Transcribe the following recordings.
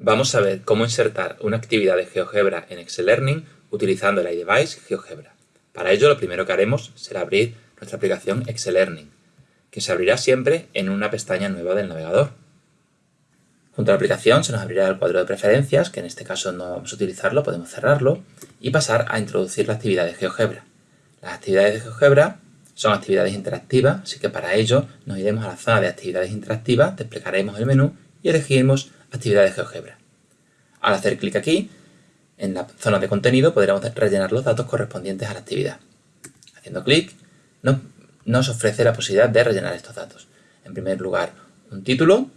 Vamos a ver cómo insertar una actividad de GeoGebra en Excel Learning utilizando el iDevice GeoGebra. Para ello, lo primero que haremos será abrir nuestra aplicación Excel Learning, que se abrirá siempre en una pestaña nueva del navegador. Junto a la aplicación se nos abrirá el cuadro de preferencias, que en este caso no vamos a utilizarlo, podemos cerrarlo, y pasar a introducir la actividad de GeoGebra. Las actividades de GeoGebra son actividades interactivas, así que para ello nos iremos a la zona de actividades interactivas, desplegaremos el menú y elegiremos actividades GeoGebra. Al hacer clic aquí, en la zona de contenido podremos rellenar los datos correspondientes a la actividad. Haciendo clic, nos, ofrece la posibilidad de rellenar estos datos. En primer lugar, un título,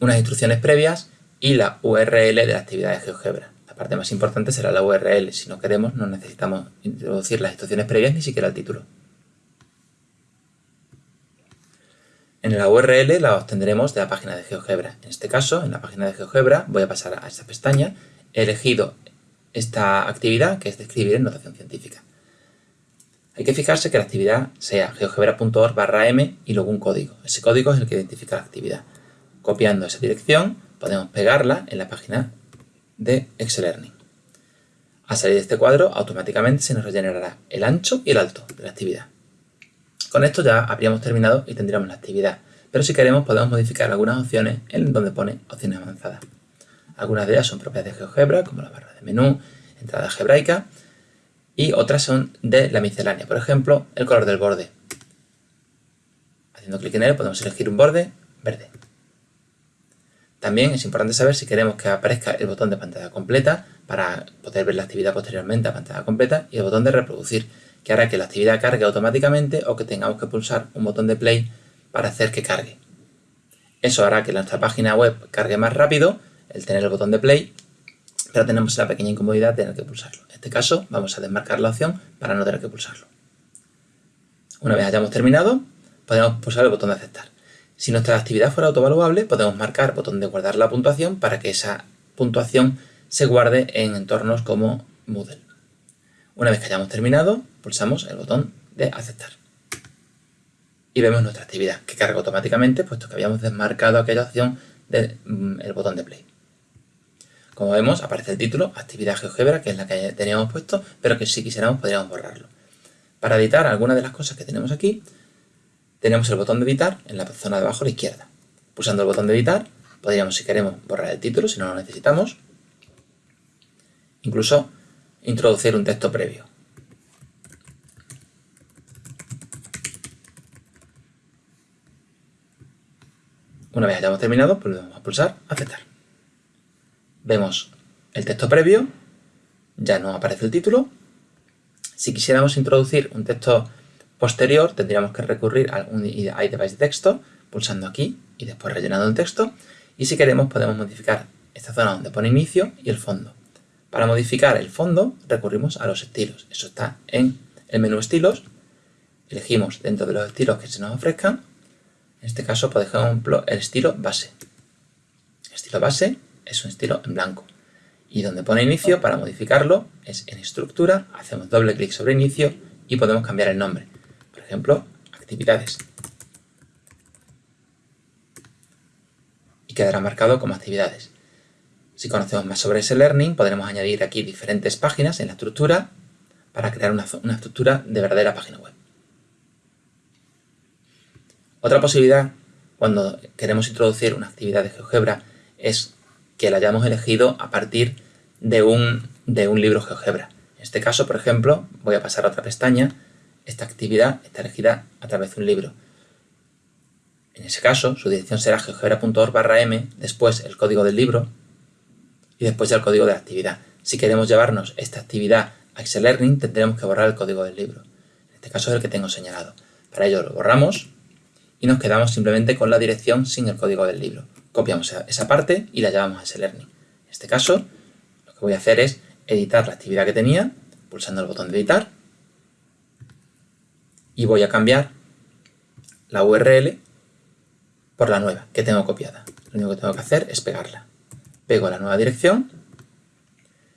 unas instrucciones previas y la URL de la actividad de GeoGebra. La parte más importante será la URL. Si no queremos, no necesitamos introducir las instrucciones previas ni siquiera el título. En la URL la obtendremos de la página de GeoGebra. En este caso, en la página de GeoGebra, voy a pasar a esta pestaña. He elegido esta actividad, que es describir en notación científica. Hay que fijarse que la actividad sea geogebra.org barra m y luego un código. Ese código es el que identifica la actividad. Copiando esa dirección, podemos pegarla en la página de Excel Learning. Al salir de este cuadro, automáticamente se nos rellenará el ancho y el alto de la actividad. Con esto ya habríamos terminado y tendríamos la actividad, pero si queremos podemos modificar algunas opciones en donde pone opciones avanzadas. Algunas de ellas son propias de GeoGebra, como la barra de menú, entrada algebraica, y otras son de la miscelánea, por ejemplo, el color del borde. Haciendo clic en él podemos elegir un borde verde. También es importante saber si queremos que aparezca el botón de pantalla completa para poder ver la actividad posteriormente a pantalla completa y el botón de reproducir que hará que la actividad cargue automáticamente o que tengamos que pulsar un botón de play para hacer que cargue. Eso hará que nuestra página web cargue más rápido, el tener el botón de play, pero tenemos la pequeña incomodidad de tener que pulsarlo. En este caso vamos a desmarcar la opción para no tener que pulsarlo. Una vez hayamos terminado, podemos pulsar el botón de aceptar. Si nuestra actividad fuera autovaluable, podemos marcar botón de guardar la puntuación para que esa puntuación se guarde en entornos como Moodle. Una vez que hayamos terminado, pulsamos el botón de aceptar. Y vemos nuestra actividad, que carga automáticamente, puesto que habíamos desmarcado aquella opción del mm, botón de play. Como vemos, aparece el título, actividad GeoGebra, que es la que teníamos puesto, pero que si quisiéramos podríamos borrarlo. Para editar algunas de las cosas que tenemos aquí, tenemos el botón de editar en la zona de abajo a la izquierda. Pulsando el botón de editar, podríamos, si queremos, borrar el título, si no lo necesitamos. Incluso introducir un texto previo. Una vez hayamos terminado, volvemos a pulsar aceptar. Vemos el texto previo, ya no aparece el título. Si quisiéramos introducir un texto posterior, tendríamos que recurrir a un iDevice de texto, pulsando aquí y después rellenando el texto. Y si queremos podemos modificar esta zona donde pone inicio y el fondo. Para modificar el fondo recurrimos a los estilos. Eso está en el menú estilos. Elegimos dentro de los estilos que se nos ofrezcan. En este caso, por ejemplo, el estilo base. El estilo base es un estilo en blanco. Y donde pone inicio, para modificarlo, es en estructura, hacemos doble clic sobre inicio y podemos cambiar el nombre. Por ejemplo, actividades. Y quedará marcado como actividades. Si conocemos más sobre ese learning, podremos añadir aquí diferentes páginas en la estructura para crear una, estructura de verdadera página web. Otra posibilidad cuando queremos introducir una actividad de GeoGebra es que la hayamos elegido a partir de un, de un libro GeoGebra. En este caso, por ejemplo, voy a pasar a otra pestaña. Esta actividad está elegida a través de un libro. En ese caso, su dirección será geogebra.org m, después el código del libro, y después ya el código de actividad. Si queremos llevarnos esta actividad a Excel Learning, tendremos que borrar el código del libro. En este caso es el que tengo señalado. Para ello lo borramos y nos quedamos simplemente con la dirección sin el código del libro. Copiamos esa parte y la llevamos a Excel Learning. En este caso, lo que voy a hacer es editar la actividad que tenía, pulsando el botón de editar, y voy a cambiar la URL por la nueva que tengo copiada. Lo único que tengo que hacer es pegarla pego la nueva dirección,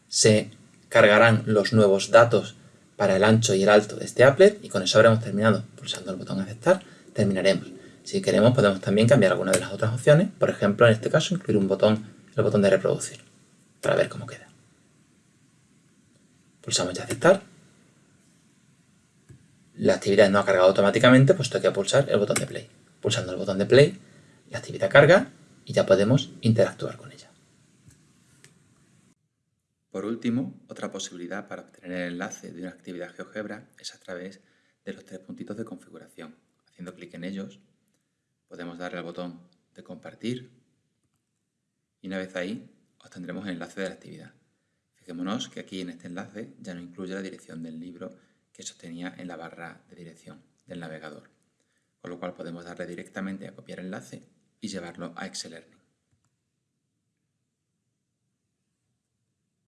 se cargarán los nuevos datos para el ancho y el alto de este applet y con eso habremos terminado. Pulsando el botón aceptar terminaremos. Si queremos podemos también cambiar alguna de las otras opciones, por ejemplo en este caso incluir un botón el botón de reproducir para ver cómo queda. Pulsamos ya aceptar. La actividad no ha cargado automáticamente, puesto que pulsar el botón de play. Pulsando el botón de play, la actividad carga y ya podemos interactuar con ella. Por último, otra posibilidad para obtener el enlace de una actividad GeoGebra es a través de los tres puntitos de configuración. Haciendo clic en ellos, podemos darle al botón de compartir y una vez ahí obtendremos el enlace de la actividad. Fijémonos que aquí en este enlace ya no incluye la dirección del libro que sostenía en la barra de dirección del navegador, con lo cual podemos darle directamente a copiar enlace y llevarlo a Excel